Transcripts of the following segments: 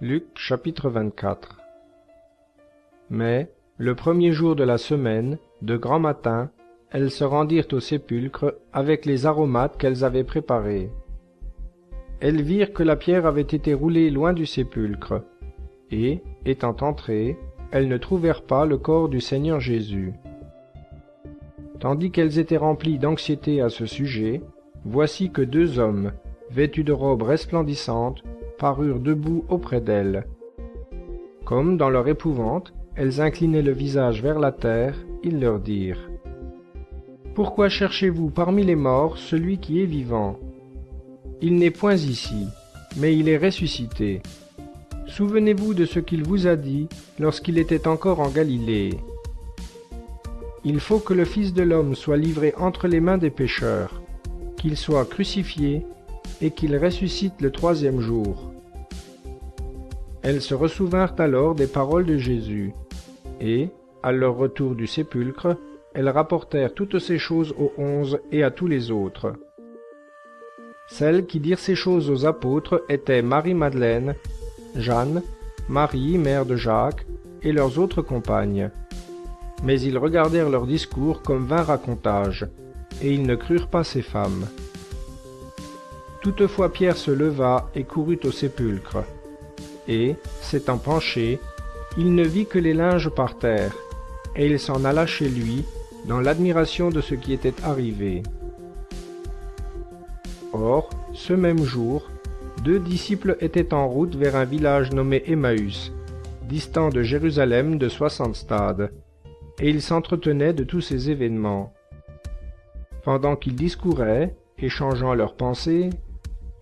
Luc chapitre 24 Mais, le premier jour de la semaine, de grand matin, elles se rendirent au sépulcre avec les aromates qu'elles avaient préparés. Elles virent que la pierre avait été roulée loin du sépulcre, et, étant entrées, elles ne trouvèrent pas le corps du Seigneur Jésus. Tandis qu'elles étaient remplies d'anxiété à ce sujet, voici que deux hommes, vêtus de robes resplendissantes, parurent debout auprès d'elles. Comme, dans leur épouvante, elles inclinaient le visage vers la terre, ils leur dirent Pourquoi cherchez-vous parmi les morts celui qui est vivant? Il n'est point ici, mais il est ressuscité. Souvenez-vous de ce qu'il vous a dit lorsqu'il était encore en Galilée. Il faut que le Fils de l'homme soit livré entre les mains des pécheurs, qu'il soit crucifié et qu'il ressuscite le troisième jour. Elles se ressouvinrent alors des paroles de Jésus, et, à leur retour du sépulcre, elles rapportèrent toutes ces choses aux onze et à tous les autres. Celles qui dirent ces choses aux apôtres étaient Marie-Madeleine, Jeanne, Marie, mère de Jacques, et leurs autres compagnes. Mais ils regardèrent leur discours comme vain racontage, et ils ne crurent pas ces femmes. Toutefois Pierre se leva et courut au sépulcre. Et, s'étant penché, il ne vit que les linges par terre, et il s'en alla chez lui, dans l'admiration de ce qui était arrivé. Or, ce même jour, deux disciples étaient en route vers un village nommé Emmaüs, distant de Jérusalem de soixante stades, et ils s'entretenaient de tous ces événements. Pendant qu'ils discouraient, échangeant leurs pensées,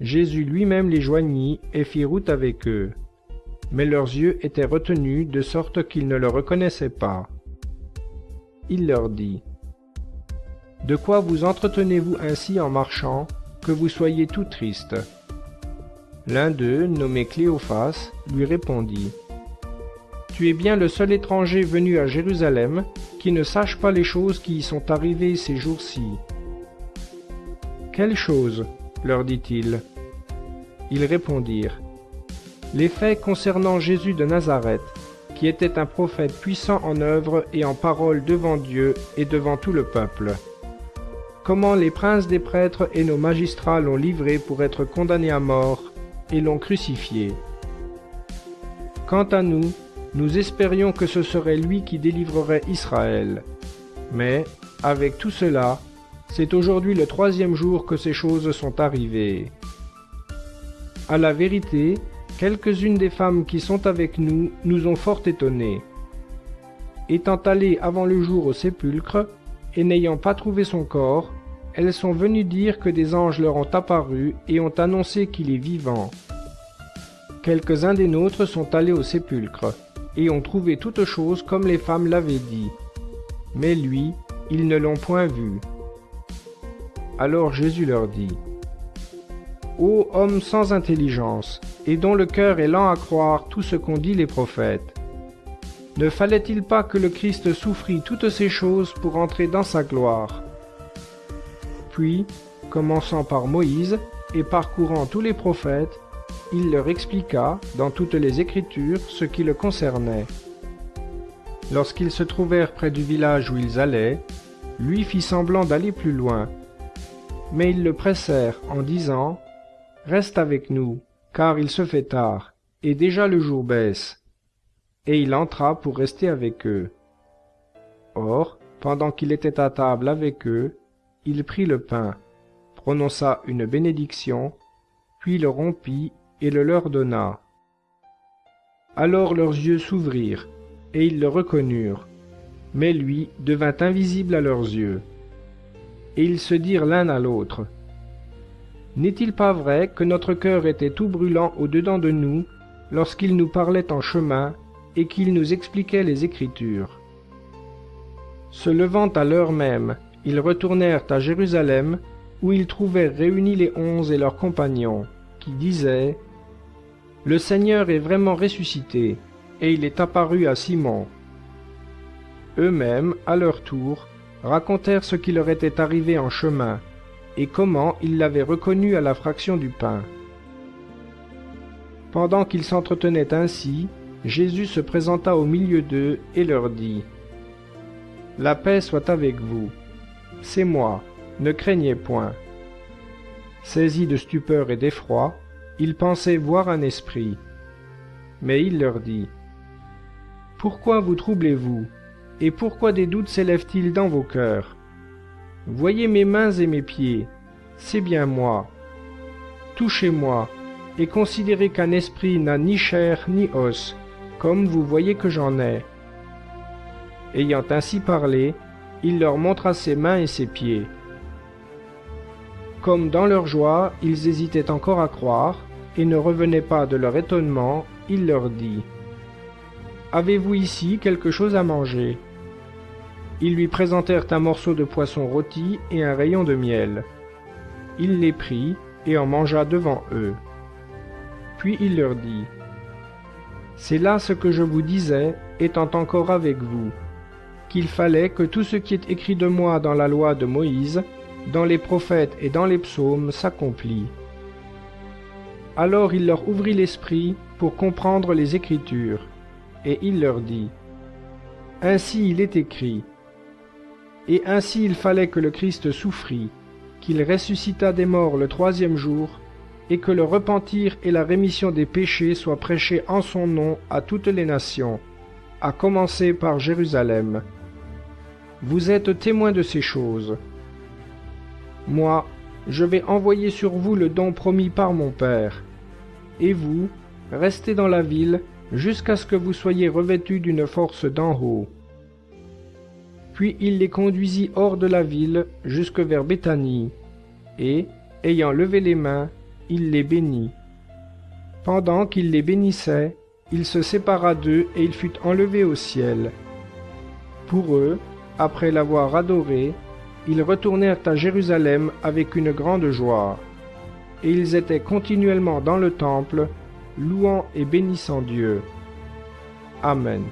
Jésus lui-même les joignit et fit route avec eux. Mais leurs yeux étaient retenus de sorte qu'ils ne le reconnaissaient pas. Il leur dit, De quoi vous entretenez-vous ainsi en marchant, que vous soyez tout tristes L'un d'eux, nommé Cléophas, lui répondit, Tu es bien le seul étranger venu à Jérusalem qui ne sache pas les choses qui y sont arrivées ces jours-ci. Quelles choses? leur dit-il. Ils répondirent, Les faits concernant Jésus de Nazareth, qui était un prophète puissant en œuvre et en parole devant Dieu et devant tout le peuple. Comment les princes des prêtres et nos magistrats l'ont livré pour être condamné à mort et l'ont crucifié. Quant à nous, nous espérions que ce serait lui qui délivrerait Israël. Mais, avec tout cela, c'est aujourd'hui le troisième jour que ces choses sont arrivées. À la vérité, quelques-unes des femmes qui sont avec nous nous ont fort étonnés. Étant allées avant le jour au sépulcre, et n'ayant pas trouvé son corps, elles sont venues dire que des anges leur ont apparu et ont annoncé qu'il est vivant. Quelques-uns des nôtres sont allés au sépulcre, et ont trouvé toutes choses comme les femmes l'avaient dit. Mais lui, ils ne l'ont point vu. Alors Jésus leur dit, Ô homme sans intelligence, et dont le cœur est lent à croire tout ce qu'ont dit les prophètes, ne fallait-il pas que le Christ souffrit toutes ces choses pour entrer dans sa gloire? Puis, commençant par Moïse et parcourant tous les prophètes, il leur expliqua dans toutes les Écritures ce qui le concernait. Lorsqu'ils se trouvèrent près du village où ils allaient, lui fit semblant d'aller plus loin, mais ils le pressèrent en disant Reste avec nous, car il se fait tard, et déjà le jour baisse. Et il entra pour rester avec eux. Or, pendant qu'il était à table avec eux, il prit le pain, prononça une bénédiction, puis le rompit et le leur donna. Alors leurs yeux s'ouvrirent, et ils le reconnurent, mais lui devint invisible à leurs yeux et ils se dirent l'un à l'autre N'est-il pas vrai que notre cœur était tout brûlant au-dedans de nous lorsqu'il nous parlait en chemin et qu'il nous expliquait les Écritures? Se levant à l'heure même, ils retournèrent à Jérusalem, où ils trouvèrent réunis les onze et leurs compagnons, qui disaient Le Seigneur est vraiment ressuscité, et il est apparu à Simon. Eux-mêmes, à leur tour, racontèrent ce qui leur était arrivé en chemin, et comment ils l'avaient reconnu à la fraction du pain. Pendant qu'ils s'entretenaient ainsi, Jésus se présenta au milieu d'eux et leur dit, La paix soit avec vous. C'est moi, ne craignez point. Saisis de stupeur et d'effroi, ils pensaient voir un esprit. Mais il leur dit, Pourquoi vous troublez-vous? Et pourquoi des doutes s'élèvent-ils dans vos cœurs? Voyez mes mains et mes pieds, c'est bien moi. Touchez-moi, et considérez qu'un esprit n'a ni chair ni os, comme vous voyez que j'en ai. Ayant ainsi parlé, il leur montra ses mains et ses pieds. Comme dans leur joie, ils hésitaient encore à croire, et ne revenaient pas de leur étonnement, il leur dit Avez-vous ici quelque chose à manger? Ils lui présentèrent un morceau de poisson rôti et un rayon de miel. Il les prit et en mangea devant eux. Puis il leur dit C'est là ce que je vous disais, étant encore avec vous, qu'il fallait que tout ce qui est écrit de moi dans la loi de Moïse, dans les prophètes et dans les psaumes s'accomplît. Alors il leur ouvrit l'esprit pour comprendre les Écritures, et il leur dit, Ainsi il est écrit, et ainsi il fallait que le Christ souffrit, qu'il ressuscita des morts le troisième jour, et que le repentir et la rémission des péchés soient prêchés en son nom à toutes les nations, à commencer par Jérusalem. Vous êtes témoins de ces choses. Moi, je vais envoyer sur vous le don promis par mon Père. Et vous, restez dans la ville jusqu'à ce que vous soyez revêtus d'une force d'en haut. Puis il les conduisit hors de la ville jusque vers Béthanie, et, ayant levé les mains, il les bénit. Pendant qu'il les bénissait, il se sépara d'eux et il fut enlevé au ciel. Pour eux, après l'avoir adoré, ils retournèrent à Jérusalem avec une grande joie. Et ils étaient continuellement dans le temple, louant et bénissant Dieu. Amen.